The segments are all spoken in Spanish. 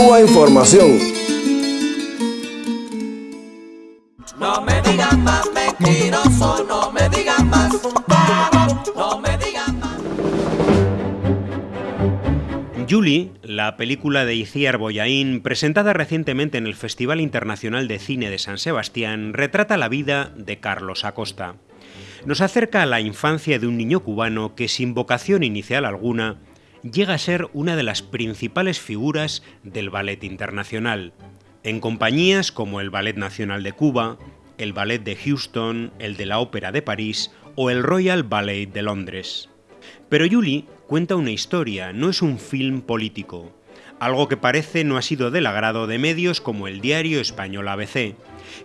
Cuba Información. No me digan más mentiroso, no me digan más, no me digan más. Julie, la película de Iciar Boyaín, presentada recientemente en el Festival Internacional de Cine de San Sebastián, retrata la vida de Carlos Acosta. Nos acerca a la infancia de un niño cubano que, sin vocación inicial alguna, llega a ser una de las principales figuras del ballet internacional, en compañías como el Ballet Nacional de Cuba, el Ballet de Houston, el de la Ópera de París o el Royal Ballet de Londres. Pero Julie cuenta una historia, no es un film político, algo que parece no ha sido del agrado de medios como el diario español ABC,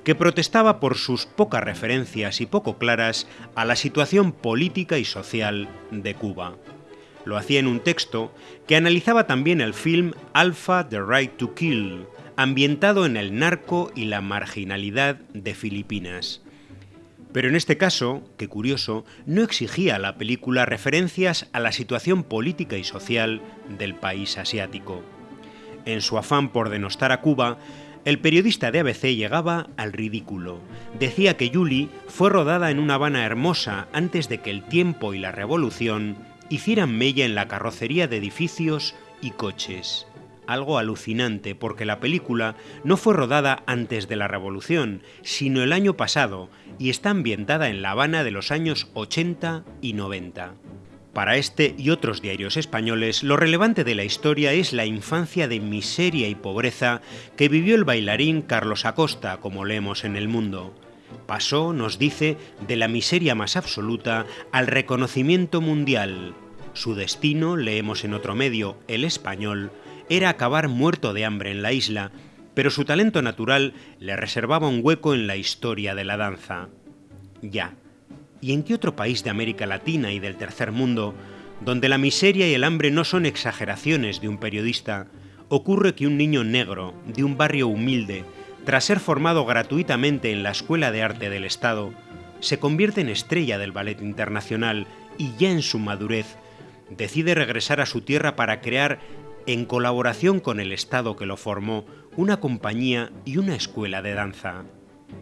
que protestaba por sus pocas referencias y poco claras a la situación política y social de Cuba. Lo hacía en un texto que analizaba también el film Alpha The Right to Kill, ambientado en el narco y la marginalidad de Filipinas. Pero en este caso, qué curioso, no exigía la película referencias a la situación política y social del país asiático. En su afán por denostar a Cuba, el periodista de ABC llegaba al ridículo. Decía que Yuli fue rodada en una Habana hermosa antes de que el tiempo y la revolución hicieran mella en la carrocería de edificios y coches. Algo alucinante porque la película no fue rodada antes de la Revolución, sino el año pasado y está ambientada en La Habana de los años 80 y 90. Para este y otros diarios españoles, lo relevante de la historia es la infancia de miseria y pobreza que vivió el bailarín Carlos Acosta, como leemos en El Mundo. Pasó, nos dice, de la miseria más absoluta al reconocimiento mundial. Su destino, leemos en otro medio, El Español, era acabar muerto de hambre en la isla, pero su talento natural le reservaba un hueco en la historia de la danza. Ya. ¿Y en qué otro país de América Latina y del tercer mundo, donde la miseria y el hambre no son exageraciones de un periodista, ocurre que un niño negro, de un barrio humilde, tras ser formado gratuitamente en la Escuela de Arte del Estado, se convierte en estrella del ballet internacional y ya en su madurez decide regresar a su tierra para crear en colaboración con el Estado que lo formó, una compañía y una escuela de danza.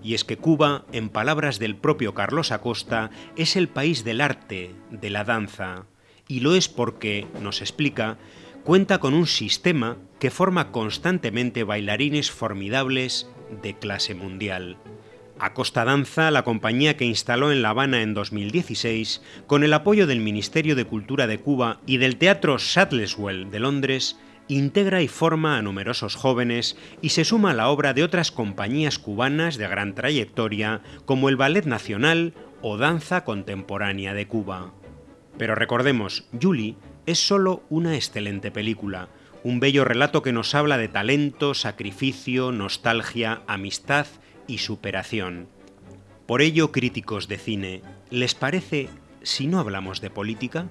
Y es que Cuba, en palabras del propio Carlos Acosta, es el país del arte, de la danza, y lo es porque, nos explica, cuenta con un sistema que forma constantemente bailarines formidables de clase mundial. Acosta Danza, la compañía que instaló en La Habana en 2016, con el apoyo del Ministerio de Cultura de Cuba y del Teatro Sadlerswell de Londres, integra y forma a numerosos jóvenes y se suma a la obra de otras compañías cubanas de gran trayectoria como el Ballet Nacional o Danza Contemporánea de Cuba. Pero recordemos, Julie es solo una excelente película, un bello relato que nos habla de talento, sacrificio, nostalgia, amistad y superación. Por ello, críticos de cine, ¿les parece si no hablamos de política?